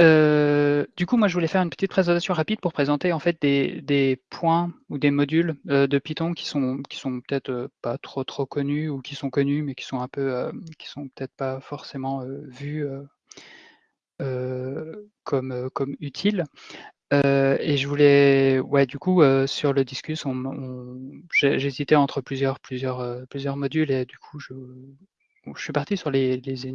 Euh, du coup, moi, je voulais faire une petite présentation rapide pour présenter en fait des, points ou des modules euh, de Python qui sont qui sont peut-être euh, pas trop trop connus ou qui sont connus mais qui sont un peu qui sont peut-être pas forcément vus comme comme utiles. et je voulais, ouais, du coup, sur le discus, j'hésitais entre plusieurs plusieurs plusieurs modules et du coup, je, suis parti sur les, les.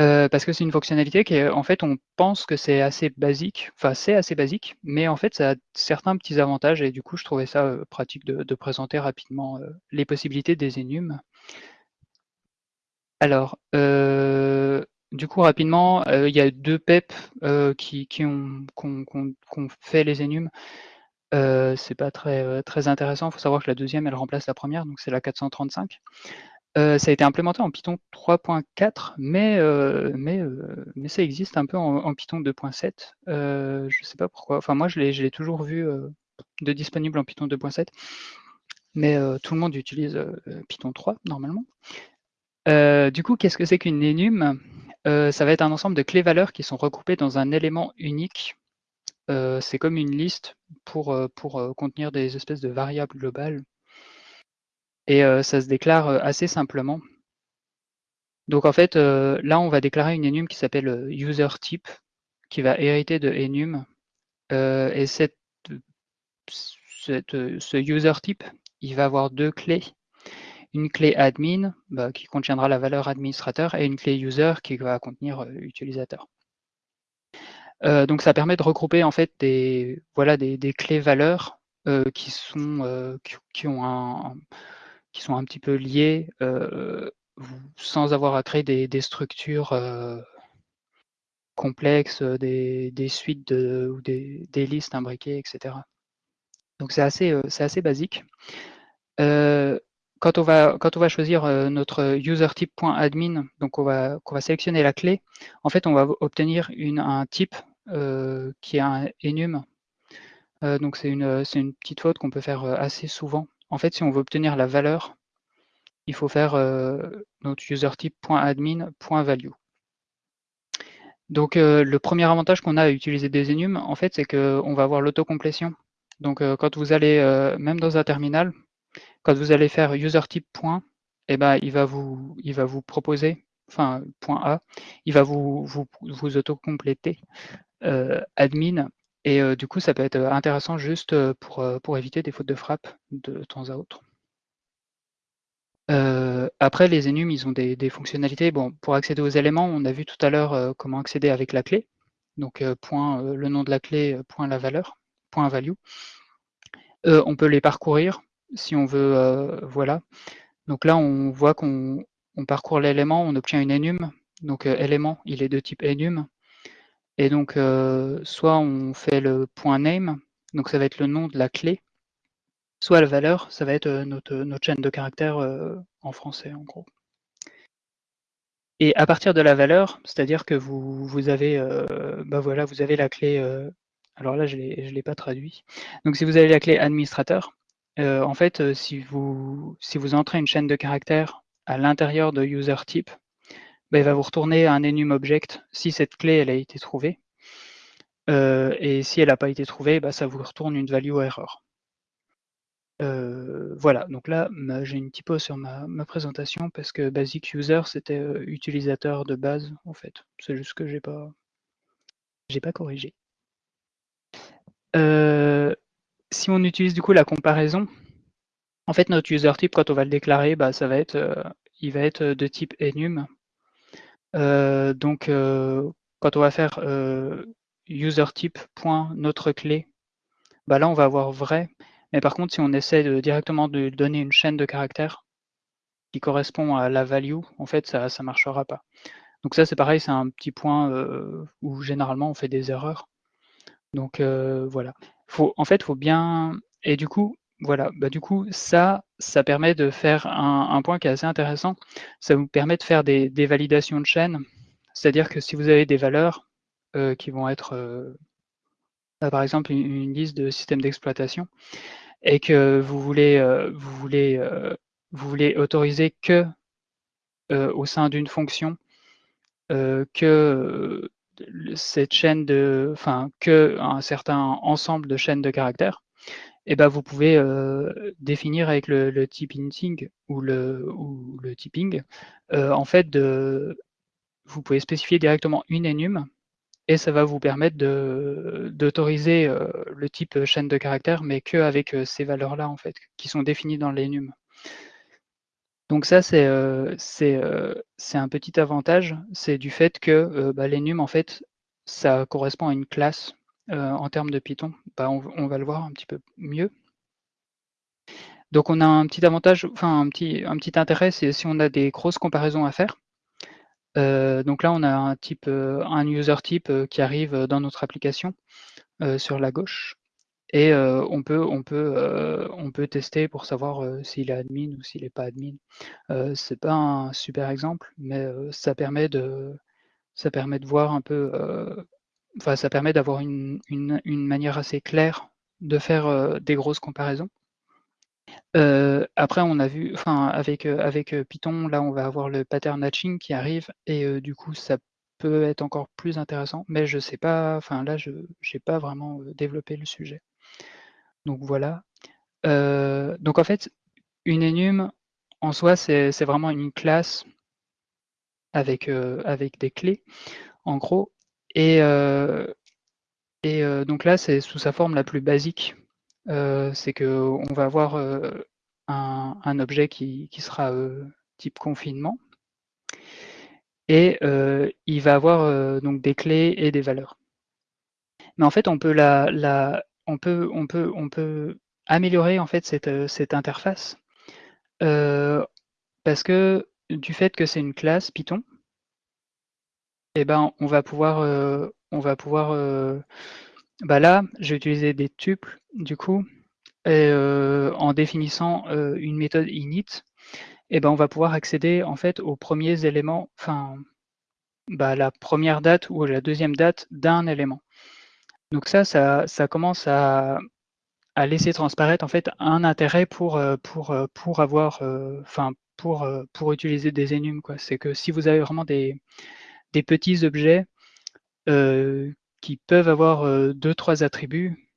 Euh, parce que c'est une fonctionnalité qui est, en fait, on pense que c'est assez basique, enfin c'est assez basique, mais en fait ça a certains petits avantages et du coup je trouvais ça euh, pratique de, présenter rapidement euh, les possibilités des enums. Alors, du coup rapidement, il y a deux PEP qui, ont, fait les enums. c'est pas très, très intéressant, il faut savoir que la deuxième elle remplace la première, donc c'est la 435. Euh, ça a été implémenté en Python 3.4, mais, euh, mais, euh, mais ça existe un peu en, Python 2.7. Euh, je ne sais pas pourquoi. Enfin, moi, je l'ai toujours vu de disponible en Python 2.7, mais tout le monde utilise Python 3 normalement. du coup, qu'est-ce que c'est qu'une enum Ça va être un ensemble de clés-valeurs qui sont regroupées dans un élément unique. c'est comme une liste pour, pour contenir des espèces de variables globales et euh, ça se déclare euh, assez simplement. Donc en fait, euh, là, on va déclarer une enum qui s'appelle user type, qui va hériter de enum. et ce user type, il va avoir deux clés. Une clé admin, bah, qui contiendra la valeur administrateur, et une clé user qui va contenir utilisateur. Donc ça permet de regrouper en fait des, voilà, des, clés valeurs qui, sont, qui, ont un, qui sont un petit peu liés euh, sans avoir à créer des, structures euh, complexes, des, des suites ou des, listes imbriquées, etc. Donc c'est assez, euh, basique. quand on va, choisir notre usertype.admin, donc on va, on va sélectionner la clé, en fait on va obtenir un type euh, qui est un enum. Euh, donc c'est une petite faute qu'on peut faire assez souvent en fait, si on veut obtenir la valeur, il faut faire euh, notre usertype.admin.value. Donc euh, le premier avantage qu'on a à utiliser des enums, en fait, c'est qu'on va avoir l'autocomplétion. Donc euh, quand vous allez, même dans un terminal, quand vous allez faire usertype. Eh ben, il va vous, il va vous proposer, enfin point A, il va vous, vous, vous autocompléter admin et du coup, ça peut être intéressant juste pour, pour éviter des fautes de frappe de temps à autre. Après, les enums, ils ont des, fonctionnalités. Bon, pour accéder aux éléments, on a vu tout à l'heure comment accéder avec la clé. Donc, point le nom de la clé, point la valeur, point value. on peut les parcourir si on veut, voilà. Donc là, on voit qu'on on parcourt l'élément, on obtient une enum. Donc, élément, il est de type enum. Et donc, euh, soit on fait le point name, donc ça va être le nom de la clé, soit la valeur, ça va être euh, notre, notre chaîne de caractères euh, en français, en gros. Et à partir de la valeur, c'est-à-dire que vous, avez, euh, bah voilà, vous avez la clé. Euh, alors là, je ne l'ai pas traduit. Donc, si vous avez la clé administrateur, euh, en fait, si vous, si vous entrez une chaîne de caractères à l'intérieur de user type, bah, il va vous retourner un enum object si cette clé elle a été trouvée. Euh, et si elle n'a pas été trouvée, bah, ça vous retourne une value error. Euh, voilà, donc là j'ai une typo sur ma, ma, présentation parce que basic user c'était euh, utilisateur de base en fait. C'est juste que j'ai pas pas corrigé. Si on utilise du coup la comparaison, en fait notre user type quand on va le déclarer, bah, ça va être il va être de type enum euh, donc, euh, quand on va faire euh, user type notre clé, bah là on va avoir vrai. Mais par contre, si on essaie directement de donner une chaîne de caractères qui correspond à la value, en fait, ça ne marchera pas. Donc ça, c'est pareil, c'est un petit point où généralement on fait des erreurs. Donc voilà. En fait, faut bien... Et du coup, voilà, bah, du coup, ça, ça permet de faire un, point qui est assez intéressant. Ça vous permet de faire des, validations de chaîne. C'est-à-dire que si vous avez des valeurs euh, qui vont être, euh, par exemple, une, liste de systèmes d'exploitation, et que vous voulez, euh, vous voulez, vous voulez autoriser que au sein d'une fonction, que cette chaîne de, enfin, que un certain ensemble de chaînes de caractères, eh ben vous pouvez euh, définir avec le, le type hinting ou le, ou le typing, euh, en fait, vous pouvez spécifier directement une enum et ça va vous permettre d'autoriser euh, le type chaîne de caractères, mais qu'avec euh, ces valeurs-là, en fait, qui sont définies dans l'enum. Donc ça, c'est un petit avantage, c'est du fait que bah, en fait, ça correspond à une classe en termes de Python. Bah, on, va le voir un petit peu mieux. Donc on a un petit avantage, enfin un petit, intérêt, c'est si on a des grosses comparaisons à faire. Euh, donc là, on a un type, euh, un user type euh, qui arrive dans notre application sur la gauche. Et on, peut, on, peut, on peut tester pour savoir s'il est admin ou s'il n'est pas admin. c'est pas un super exemple, mais ça permet de voir un peu, enfin ça permet d'avoir une, une, une, manière assez claire de faire des grosses comparaisons. Euh, après, on a vu, enfin, avec, euh, avec euh, Python, là, on va avoir le pattern matching qui arrive et du coup, ça peut être encore plus intéressant, mais je sais pas, enfin, là, je n'ai pas vraiment développé le sujet. Donc voilà. donc en fait, une enum, en soi, c'est vraiment une classe avec, avec des clés, en gros. Et, et donc là, c'est sous sa forme la plus basique euh, c'est qu'on va avoir euh, un, objet qui, sera euh, type confinement et il va avoir donc des clés et des valeurs. Mais en fait, on peut, la, on peut, on peut, on peut améliorer en fait cette, interface parce que du fait que c'est une classe Python, eh ben, on va pouvoir, on va pouvoir bah là, j'ai utilisé des tuples, du coup, euh, en définissant euh, une méthode init, eh ben on va pouvoir accéder en fait aux premiers éléments, enfin, bah, la première date ou la deuxième date d'un élément. Donc ça, ça, commence à, laisser transparaître en fait un intérêt pour, euh, pour, pour avoir, enfin, pour, pour utiliser des enums. C'est que si vous avez vraiment des, des petits objets qui peuvent avoir euh, deux, trois attributs,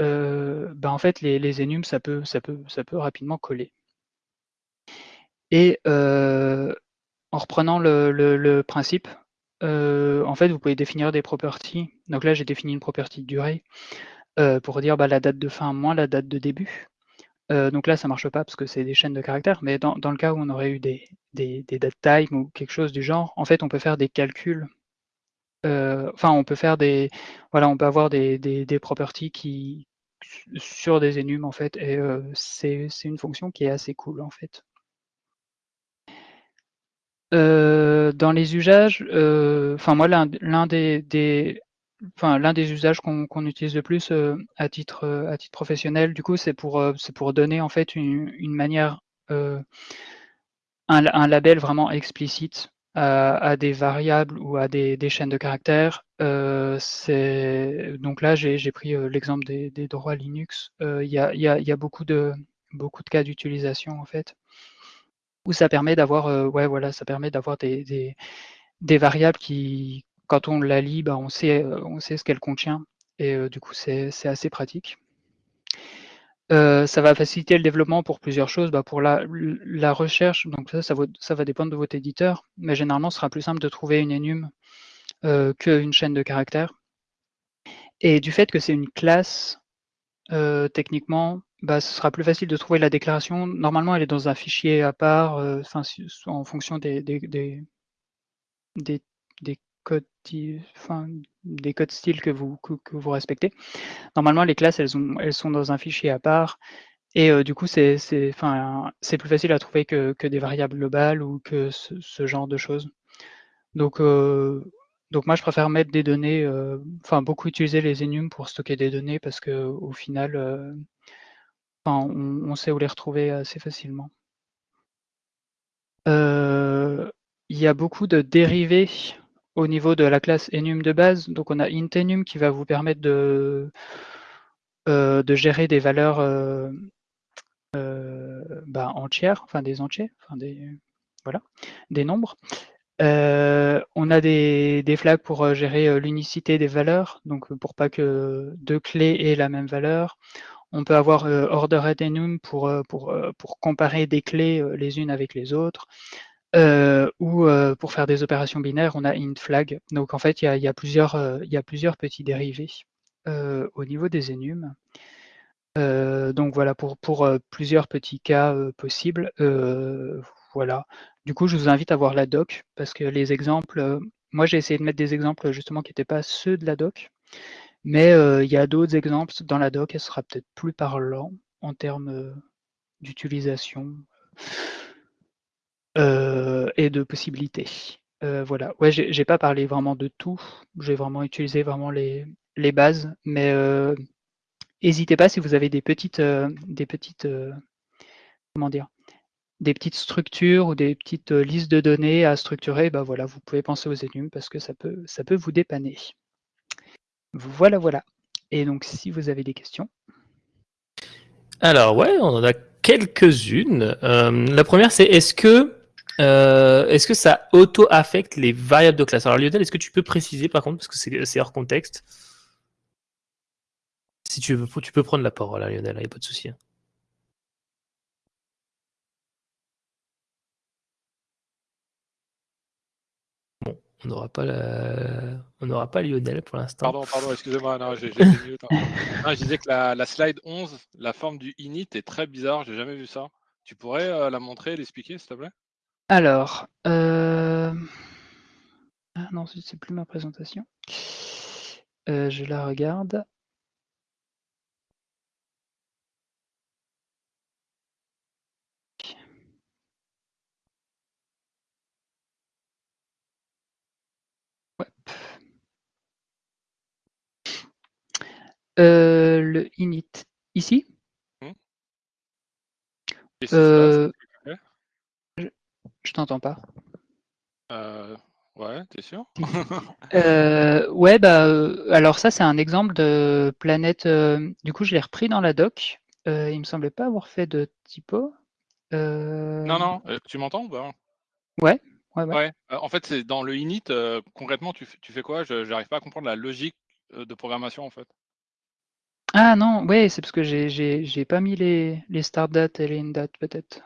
euh, ben en fait, les, les ça peut, rapidement coller. Et euh, en reprenant le, le, principe, en fait, vous pouvez définir des properties. Donc là, j'ai défini une property durée pour dire bah, la date de fin moins la date de début. Donc là, ça marche pas parce que c'est des chaînes de caractères, mais dans, le cas où on aurait eu des, des, time ou quelque chose du genre, en fait, on peut faire des calculs euh, enfin, on peut faire des, voilà, on peut avoir des, des, properties qui sur des enums en fait, et euh, c'est une fonction qui est assez cool en fait. Euh, dans les usages, enfin moi l'un des l'un des usages qu'on utilise le plus à titre à titre professionnel, du coup, c'est pour pour donner en fait une, manière un, label vraiment explicite à, des variables ou à des, chaînes de caractères. Euh, donc là, j'ai pris euh, l'exemple des, droits Linux. Euh, il y, a, beaucoup, de, beaucoup de cas d'utilisation en fait, où ça permet d'avoir ouais, voilà, ça permet d'avoir des, variables qui, quand on la lit, bah, on, sait, on sait ce qu'elle contient. Et du coup, c'est assez pratique. Euh, ça va faciliter le développement pour plusieurs choses. Bah, pour la, recherche, donc ça, va, dépendre de votre éditeur, mais généralement, ce sera plus simple de trouver une enum euh, qu'une chaîne de caractères. Et du fait que c'est une classe, euh, techniquement, bah, ce sera plus facile de trouver la déclaration. Normalement, elle est dans un fichier à part, en fonction des, codes, des codes styles que vous, que vous respectez. Normalement, les classes, elles, sont dans un fichier à part. Et euh, du coup, c'est plus facile à trouver que, des variables globales ou que ce, genre de choses. Donc, euh, donc moi, je préfère mettre des données, euh, enfin beaucoup utiliser les enums pour stocker des données parce qu'au final, on, sait où les retrouver assez facilement. Il y a beaucoup de dérivés au niveau de la classe enum de base. Donc on a intenum qui va vous permettre de, euh, gérer des valeurs euh, euh, bah, entières, enfin des entiers, enfin des, nombres. on a des, flags pour gérer l'unicité des valeurs, donc pour pas que deux clés aient la même valeur. On peut avoir ordered enum pour, pour, pour comparer des clés les unes avec les autres. Ou pour faire des opérations binaires, on a int flag. Donc en fait, il y a, y a, plusieurs, y a plusieurs petits dérivés au niveau des enums. donc voilà, pour, pour plusieurs petits cas possibles. voilà. Du coup, je vous invite à voir la doc, parce que les exemples, moi j'ai essayé de mettre des exemples justement qui n'étaient pas ceux de la doc, mais il y a d'autres exemples dans la doc, elle sera peut-être plus parlant en termes d'utilisation et de possibilités. voilà. Ouais, j'ai pas parlé vraiment de tout. J'ai vraiment utilisé vraiment les, bases, mais n'hésitez pas si vous avez des petites, comment dire, structures ou des petites listes de données à structurer, bah voilà, vous pouvez penser aux enums parce que ça peut, vous dépanner. Voilà, voilà. Et donc, si vous avez des questions. Alors, ouais, on en a quelques-unes. Euh, la première, c'est est-ce que, euh, est-ce que ça auto-affecte les variables de classe? Alors, Lionel, est-ce que tu peux préciser par contre, parce que c'est hors contexte? Si tu veux, tu peux prendre la parole, hein, Lionel, il n'y a pas de souci. Hein. On n'aura pas on n'aura pas Lionel pour l'instant. Pardon, pardon, excusez-moi, non, j'ai hein. je disais que la, slide 11, la forme du init est très bizarre, j'ai jamais vu ça. Tu pourrais euh, la montrer, l'expliquer, s'il te plaît? Alors, euh... ah non, c'est plus ma présentation. Euh, je la regarde. Euh, le init ici? Mmh. Euh, je, t'entends pas. Euh, ouais, t'es sûr? Ouais, bah, alors ça c'est un exemple de planète. du coup, je l'ai repris dans la doc. il me semblait pas avoir fait de typo. Non, non, tu m'entends ou pas? Ouais, ouais, ouais. ouais. en fait, c'est dans le init, concrètement, tu, tu fais quoi? Je n'arrive pas à comprendre la logique de programmation en fait. Ah non, ouais, c'est parce que j'ai pas mis les, les start dates et les end dates peut-être.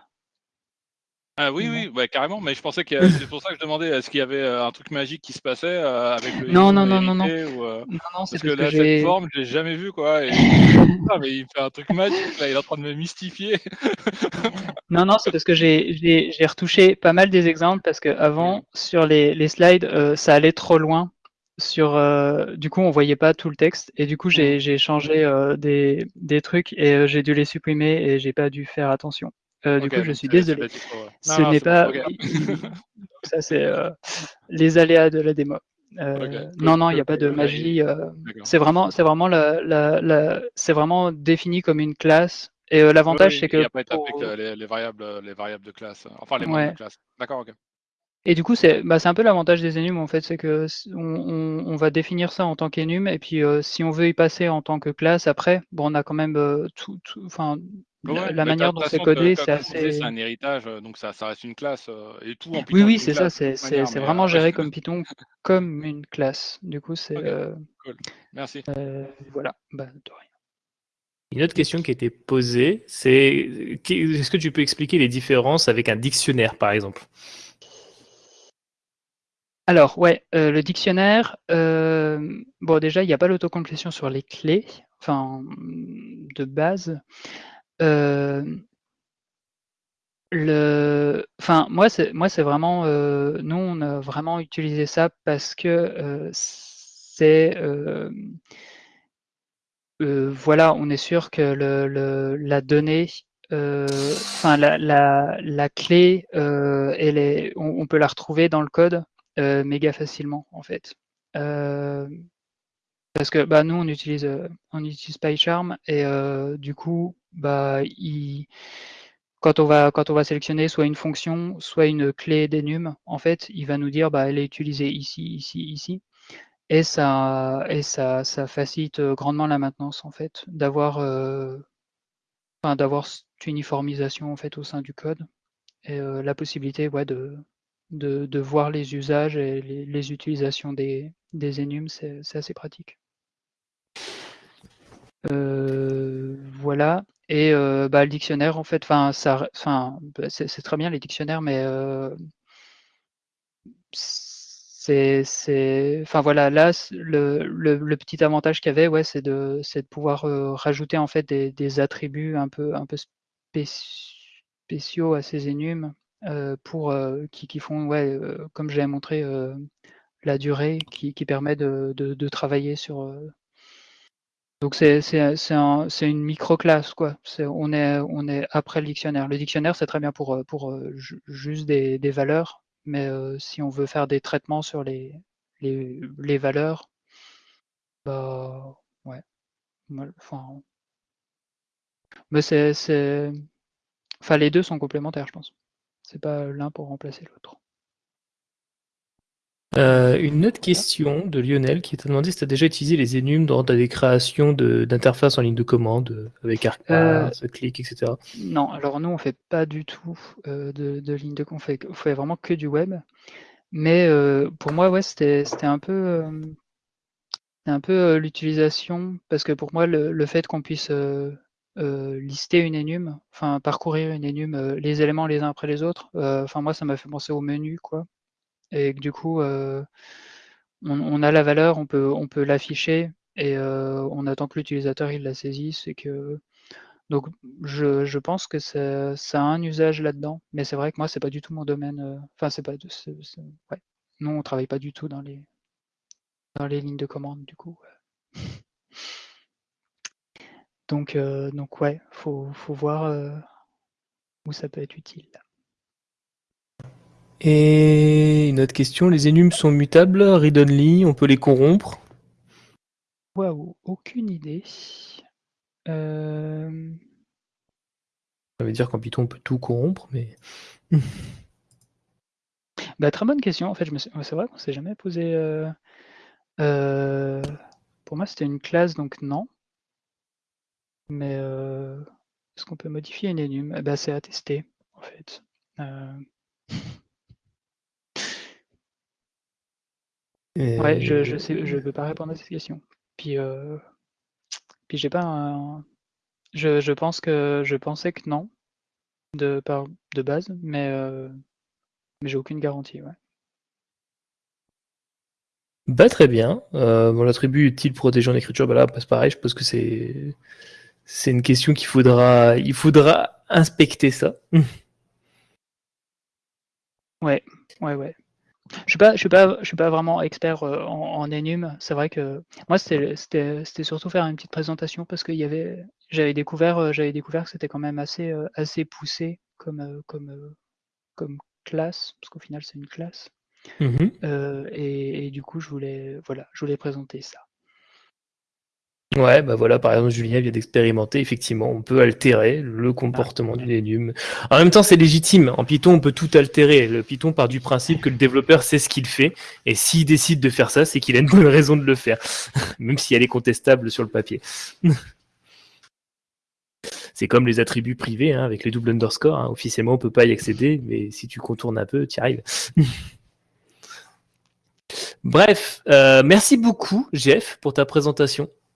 Ah oui, oui, ouais, carrément, mais je pensais que c'est pour ça que je demandais est-ce qu'il y avait euh, un truc magique qui se passait euh, avec le Non, non, non, non, non. Euh, non, non, c'est parce, que, là, cette forme, je l'ai jamais vue, quoi. Et... ah, mais il fait un truc magique, là, il est en train de me mystifier. non, non, c'est parce que j'ai retouché pas mal des exemples parce que avant, sur les, les slides, ça allait trop loin sur du coup on voyait pas tout le texte et du coup j'ai mmh. changé des, des, trucs et j'ai dû les supprimer et j'ai pas dû faire attention. Du coup je suis désolé. Ce n'est pas ça c'est les aléas de la démo. non non il n'y a pas de magie. c'est vraiment c'est vraiment la, la, la c'est vraiment défini comme une classe et l'avantage c'est que. Il n'y a pas les, les, variables les variables de classe enfin les ouais. de classe. D'accord ok. Et du coup, c'est bah, un peu l'avantage des enums, en fait, c'est que on, va définir ça en tant qu'enum, et puis euh, si on veut y passer en tant que classe après, bon, on a quand même euh, tout, enfin, la, manière dont c'est codé, c'est assez. C'est un héritage, euh, donc ça, ça, reste une classe et tout en Python. Oui, oui, c'est ça, c'est vraiment géré comme Python, comme une classe. Du coup, c'est. Cool. Merci. voilà, bah, de rien. Une autre question qui a été posée, c'est est-ce que tu peux expliquer les différences avec un dictionnaire, par exemple? Alors, ouais, euh, le dictionnaire, euh, bon, déjà, il n'y a pas l'autocomplétion sur les clés, enfin, de base. Euh, enfin, moi, c'est, moi, c'est vraiment, nous, on a vraiment utilisé ça parce que c'est, voilà, on est sûr que la donnée, enfin, la, la, clé, elle est, on peut la retrouver dans le code euh, méga facilement en fait. Euh, parce que bah, nous on utilise euh, on utilise PyCharm et du coup bah il, quand on va quand on va sélectionner soit une fonction soit une clé d'enum en fait il va nous dire bah elle est utilisée ici ici ici et ça et ça ça facilite grandement la maintenance en fait d'avoir d'avoir cette uniformisation en fait au sein du code et la possibilité ouais, de de, voir les usages et les, utilisations des, des c'est c'est assez pratique. Euh, voilà. Et euh, bah, le dictionnaire, en fait, enfin, bah, c'est très bien les dictionnaires, mais euh, c'est, enfin voilà, là, le, petit avantage qu'il y avait, c'est de, pouvoir rajouter en fait des, attributs un peu, un peu spéci- spéciaux à ces euh, qui, font, ouais, comme j'ai montré, la durée qui, permet de, travailler sur, donc c'est un une micro-classe quoi. On est on est après le dictionnaire. Le dictionnaire, c'est très bien pour, heu, pour, ju juste des des valeurs, mais heu, si on veut faire des traitements sur les les les valeurs, bah, ouais, enfin mais c'est enfin les 2 sont complémentaires, je pense. C'est pas l'un pour remplacer l'autre. Euh, une autre question de Lionel qui t'a demandé si tu as déjà utilisé les enums dans des créations de- d'interfaces en ligne de commande euh, avec Heu ArcPath, Click, etc. Non, alors nous on fait pas du tout, de de ligne de on fait on fait vraiment que du web, mais pour moi, ouais, c'était un peu, un l'utilisation parce que pour moi le le fait qu'on puisse, lister une enum, enfin parcourir une enum, heu, les éléments les uns après les autres, enfin moi ça m'a fait penser au menu quoi et que du coup, heu, on on a la valeur, on peut on peut l'afficher et heu, on attend que l'utilisateur il la saisisse et que donc je je pense que ça ça a un usage là-dedans, mais c'est vrai que moi c'est pas du tout mon domaine, heu, enfin c'est pas ouais. Nous on travaille pas du tout dans les dans les lignes de commande du coup. Donc, heu, donc ouais, faut faut voir, où ça peut être utile. Et une autre question, les enums sont mutables, read-only, on peut les corrompre? Waouh, aucune idée. Hem, Ça veut dire qu'en Python on peut tout corrompre, mais... bah, très bonne question. En fait, suis c'est vrai qu'on s'est jamais posé, heu heu, pour moi, c'était une classe, donc non. Mais, est-ce qu'on peut modifier une enum? Eh bah, c'est à tester, en fait. Ouais, je je sais je Euh, peux pas répondre à cette question. Puis, heu, puis j'ai pas un je je pense que je pensais que non, de par de base, mais, heu, mais j'ai aucune garantie, ouais. Bah très bien. Euh, bon, l'attribut utile protégé en écriture, bah là, c'est pareil, je pense que c'est c'est une question qu'il faudra il faudra inspecter ça. Ouais, ouais, ouais. Je suis pas je suis pas je suis pas vraiment expert, heu, en en enum. C'est vrai que moi, c'était surtout faire une petite présentation parce avait j'avais découvert, heu, j'avais découvert que c'était quand même assez, heu, assez poussé comme, comme, comme classe, parce qu'au final, c'est une classe. Heu et et du coup, je voulais voilà, je voulais présenter ça. Ouais, bah voilà, par exemple, Julien vient d'expérimenter, effectivement, on peut altérer le Ah. comportement d'une enum. En même temps, c'est légitime. En Python, on peut tout altérer. Le Python part du principe que le développeur sait ce qu'il fait, et s'il décide de faire ça, c'est qu'il a une bonne raison de le faire, même si elle est contestable sur le papier. C'est comme les attributs privés, hein, avec les doubles underscore. hein. Officiellement, on peut pas y accéder, mais si tu contournes un peu, tu y arrives. Bref, euh, merci beaucoup, Jeff, pour ta présentation.